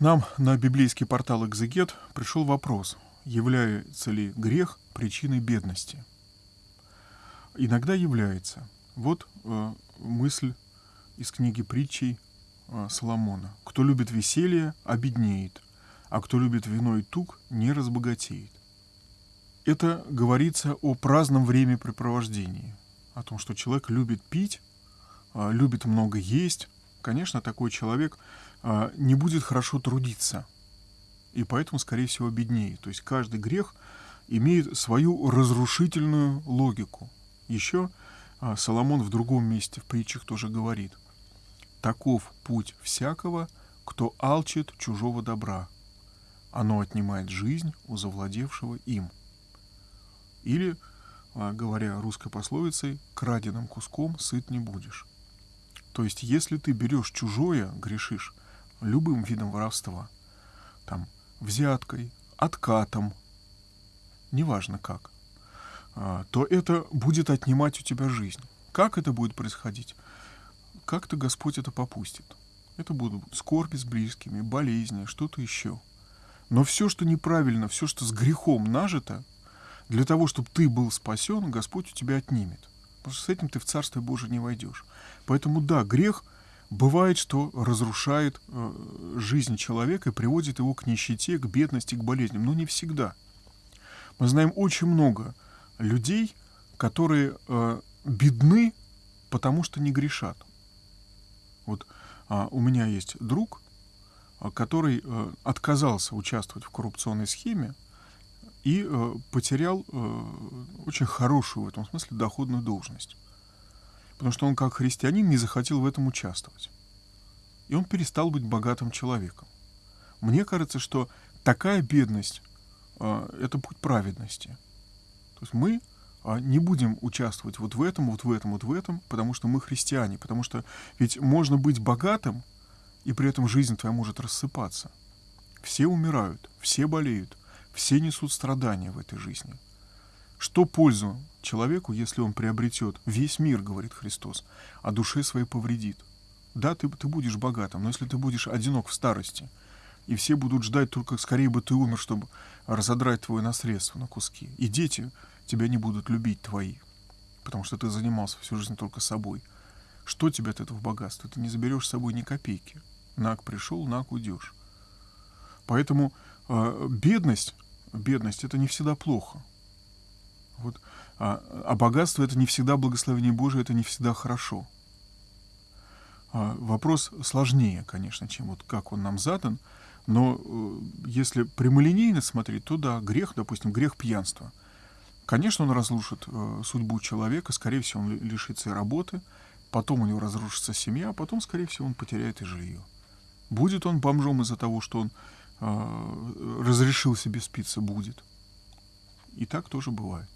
Нам на библейский портал «Экзегет» пришел вопрос, является ли грех причиной бедности. Иногда является. Вот э, мысль из книги притчей э, Соломона. «Кто любит веселье, обеднеет, а кто любит вино и тук, не разбогатеет». Это говорится о праздном времяпрепровождении, о том, что человек любит пить, э, любит много есть. Конечно, такой человек э, не будет хорошо трудиться, и поэтому, скорее всего, беднеет. То есть каждый грех имеет свою разрушительную логику. Еще э, Соломон в другом месте в притчах тоже говорит. «Таков путь всякого, кто алчит чужого добра. Оно отнимает жизнь у завладевшего им». Или, а, говоря русской пословицей, краденым куском сыт не будешь. То есть, если ты берешь чужое, грешишь любым видом воровства, там, взяткой, откатом, неважно как, а, то это будет отнимать у тебя жизнь. Как это будет происходить? Как-то Господь это попустит. Это будут скорби с близкими, болезни, что-то еще. Но все, что неправильно, все, что с грехом нажито, для того, чтобы ты был спасен, Господь у тебя отнимет. Потому что с этим ты в Царствие Божие не войдешь. Поэтому да, грех бывает, что разрушает э, жизнь человека и приводит его к нищете, к бедности, к болезням. Но не всегда. Мы знаем очень много людей, которые э, бедны, потому что не грешат. Вот э, у меня есть друг, э, который э, отказался участвовать в коррупционной схеме, и э, потерял э, очень хорошую в этом смысле доходную должность. Потому что он как христианин не захотел в этом участвовать. И он перестал быть богатым человеком. Мне кажется, что такая бедность э, — это путь праведности. То есть мы э, не будем участвовать вот в этом, вот в этом, вот в этом, потому что мы христиане. Потому что ведь можно быть богатым, и при этом жизнь твоя может рассыпаться. Все умирают, все болеют, все несут страдания в этой жизни. Что пользу человеку, если он приобретет весь мир, говорит Христос, а душе своей повредит? Да, ты, ты будешь богатым, но если ты будешь одинок в старости, и все будут ждать только скорее бы ты умер, чтобы разодрать твое наследство на куски, и дети тебя не будут любить твои, потому что ты занимался всю жизнь только собой. Что тебе от этого богатства? Ты не заберешь с собой ни копейки. Наг пришел, наг уйдешь. Поэтому э, бедность бедность это не всегда плохо. Вот. А, а богатство это не всегда благословение Божие, это не всегда хорошо. А, вопрос сложнее, конечно, чем вот как он нам задан, но э, если прямолинейно смотреть, то да, грех, допустим, грех пьянства. Конечно, он разрушит э, судьбу человека, скорее всего, он лишится и работы, потом у него разрушится семья, а потом, скорее всего, он потеряет и жилье. Будет он бомжом из-за того, что он разрешил себе спиться, будет. И так тоже бывает.